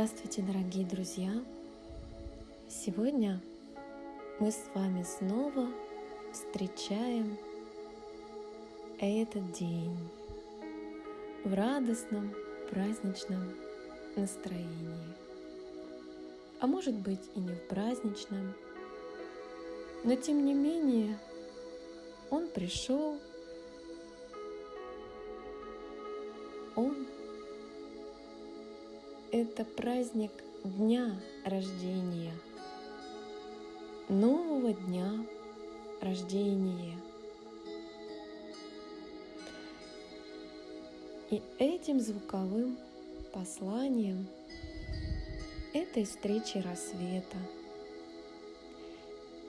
Здравствуйте, дорогие друзья! Сегодня мы с вами снова встречаем этот день в радостном праздничном настроении. А может быть и не в праздничном, но тем не менее он пришел, он это праздник дня рождения, нового дня рождения. И этим звуковым посланием этой встречи рассвета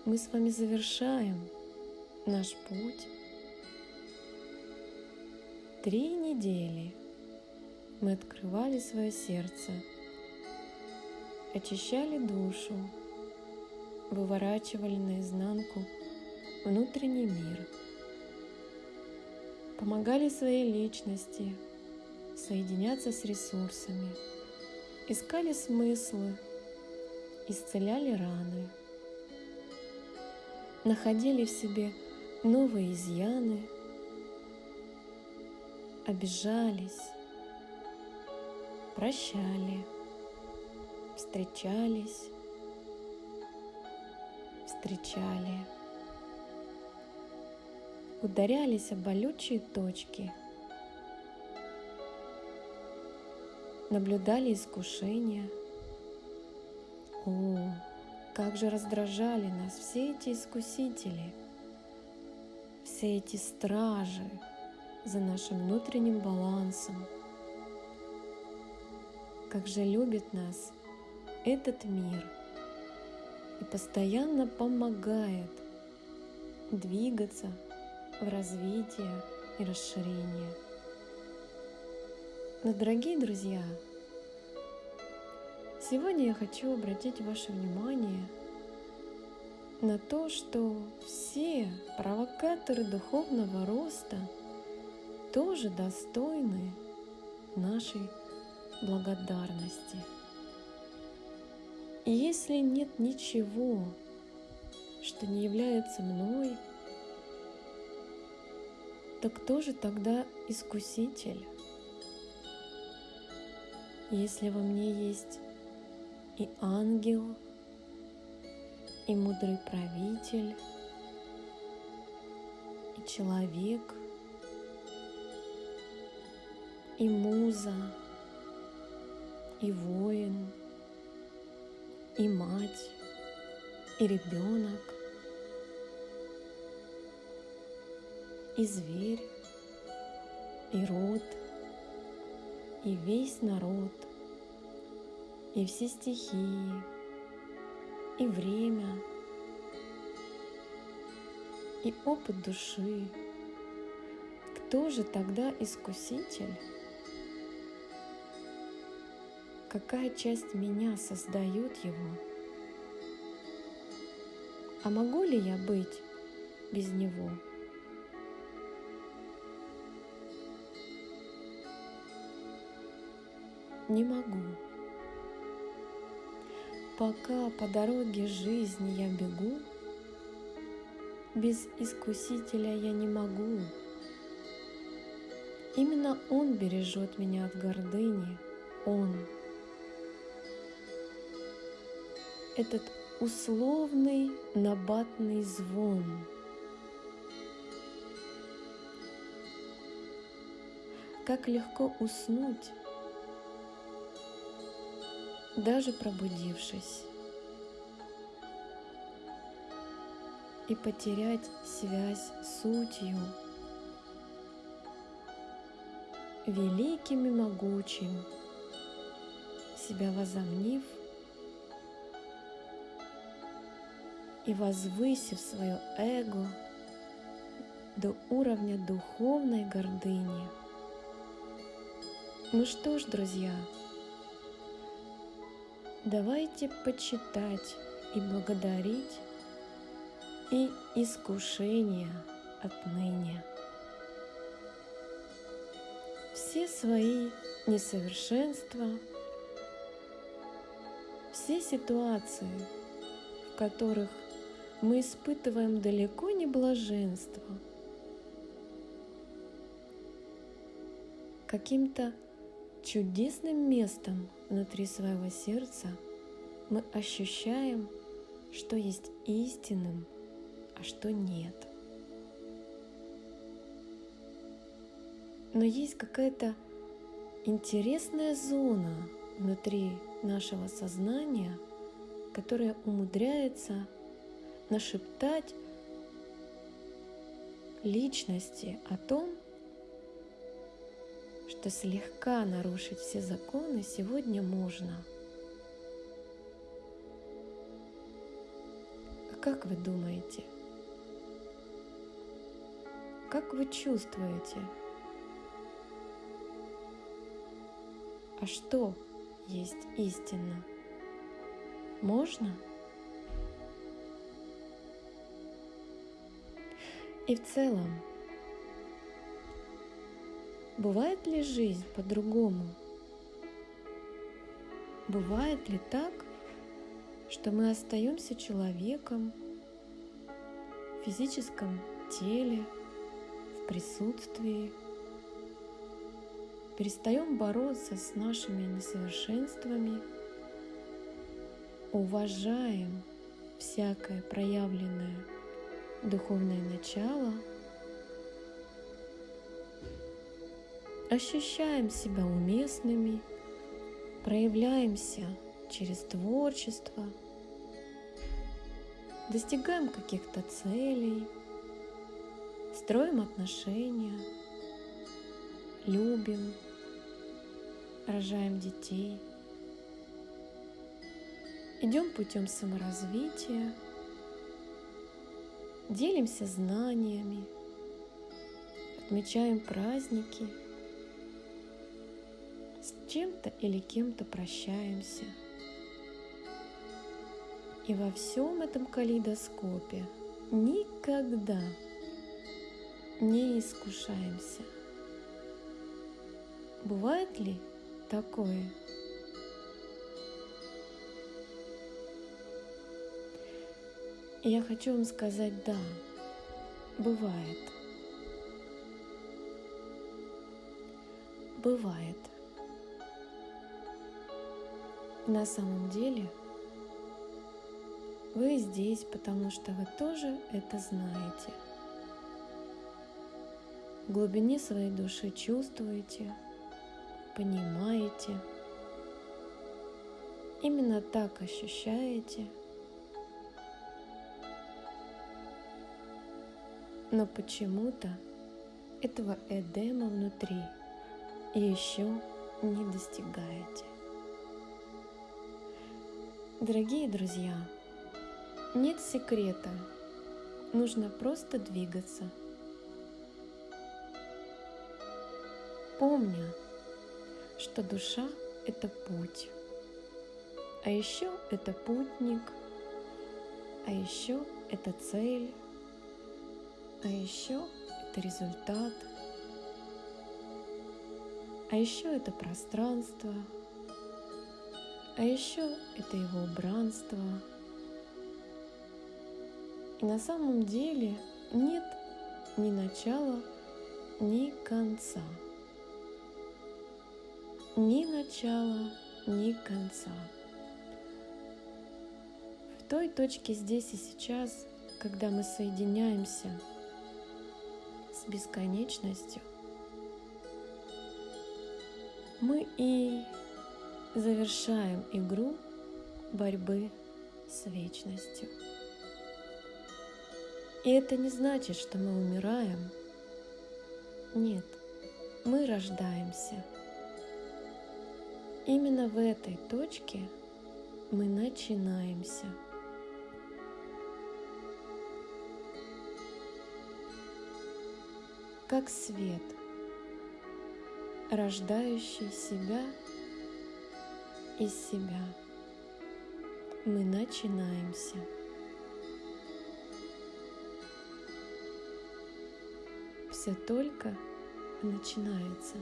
мы с вами завершаем наш путь. Три недели – мы открывали свое сердце, очищали душу, выворачивали наизнанку внутренний мир, помогали своей личности соединяться с ресурсами, искали смыслы, исцеляли раны, находили в себе новые изъяны, обижались, прощали, встречались, встречали, ударялись об болючие точки, наблюдали искушения. О, как же раздражали нас все эти искусители, все эти стражи за нашим внутренним балансом – как же любит нас этот мир и постоянно помогает двигаться в развитие и расширение. Но, дорогие друзья, сегодня я хочу обратить ваше внимание на то, что все провокаторы духовного роста тоже достойны нашей благодарности. И если нет ничего, что не является мной, то кто же тогда искуситель? Если во мне есть и ангел, и мудрый правитель, и человек, и муза, и воин, и мать, и ребенок, и зверь, и род, и весь народ, и все стихии, и время, и опыт души. Кто же тогда искуситель? Какая часть меня создает его? А могу ли я быть без него? Не могу. Пока по дороге жизни я бегу, без искусителя я не могу. Именно Он бережет меня от гордыни, Он – этот условный набатный звон. Как легко уснуть, даже пробудившись, и потерять связь с сутью, великим и могучим, себя возомнив – и возвысив свое эго до уровня духовной гордыни. Ну что ж, друзья, давайте почитать и благодарить и искушения отныне. Все свои несовершенства все ситуации, в которых мы испытываем далеко не блаженство, каким-то чудесным местом внутри своего сердца мы ощущаем, что есть истинным, а что нет. Но есть какая-то интересная зона внутри нашего сознания, которая умудряется нашептать личности о том, что слегка нарушить все законы сегодня можно. А как вы думаете? Как вы чувствуете? А что есть истина? Можно? И в целом, бывает ли жизнь по-другому? Бывает ли так, что мы остаемся человеком в физическом теле, в присутствии, перестаем бороться с нашими несовершенствами, уважаем всякое проявленное духовное начало, ощущаем себя уместными, проявляемся через творчество, достигаем каких-то целей, строим отношения, любим, рожаем детей, идем путем саморазвития, делимся знаниями, отмечаем праздники, с чем-то или кем-то прощаемся. И во всем этом калейдоскопе никогда не искушаемся. Бывает ли такое. Я хочу вам сказать, да, бывает. Бывает. На самом деле вы здесь, потому что вы тоже это знаете. В глубине своей души чувствуете – понимаете, именно так ощущаете, но почему-то этого Эдема внутри еще не достигаете. Дорогие друзья, нет секрета, нужно просто двигаться. Помня, что душа — это путь, а еще это путник, а еще это цель, а еще это результат, а еще это пространство, а еще это его убранство. И на самом деле нет ни начала, ни конца ни начала, ни конца. В той точке здесь и сейчас, когда мы соединяемся бесконечностью, мы и завершаем игру борьбы с вечностью. И это не значит, что мы умираем. Нет, мы рождаемся – Именно в этой точке мы начинаемся. Как свет, рождающий себя из себя, мы начинаемся. Все только начинается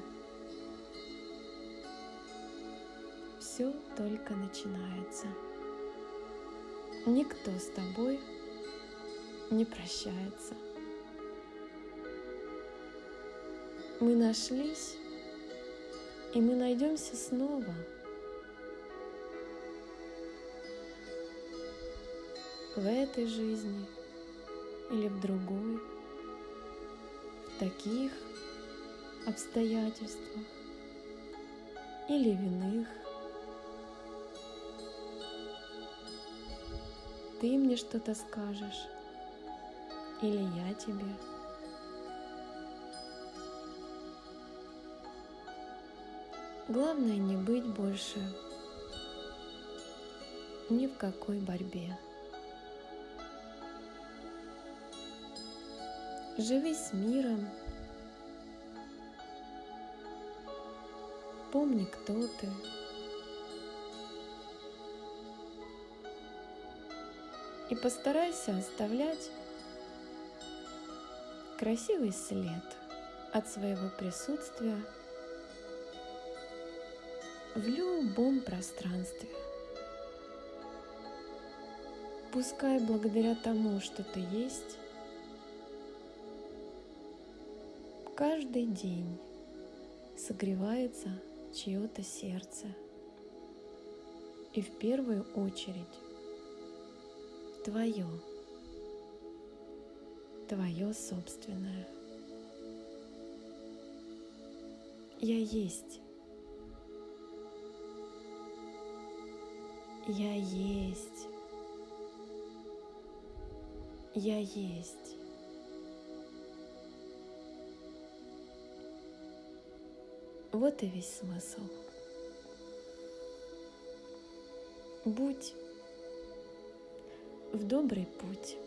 все только начинается. Никто с тобой не прощается. Мы нашлись, и мы найдемся снова. В этой жизни или в другой, в таких обстоятельствах или в иных. Ты мне что-то скажешь, или я тебе. Главное не быть больше ни в какой борьбе. Живи с миром, помни, кто ты. И постарайся оставлять красивый след от своего присутствия в любом пространстве. Пускай благодаря тому, что ты есть, каждый день согревается чье-то сердце. И в первую очередь твое, твое собственное. Я есть. Я есть. Я есть. Вот и весь смысл. Будь в добрый путь.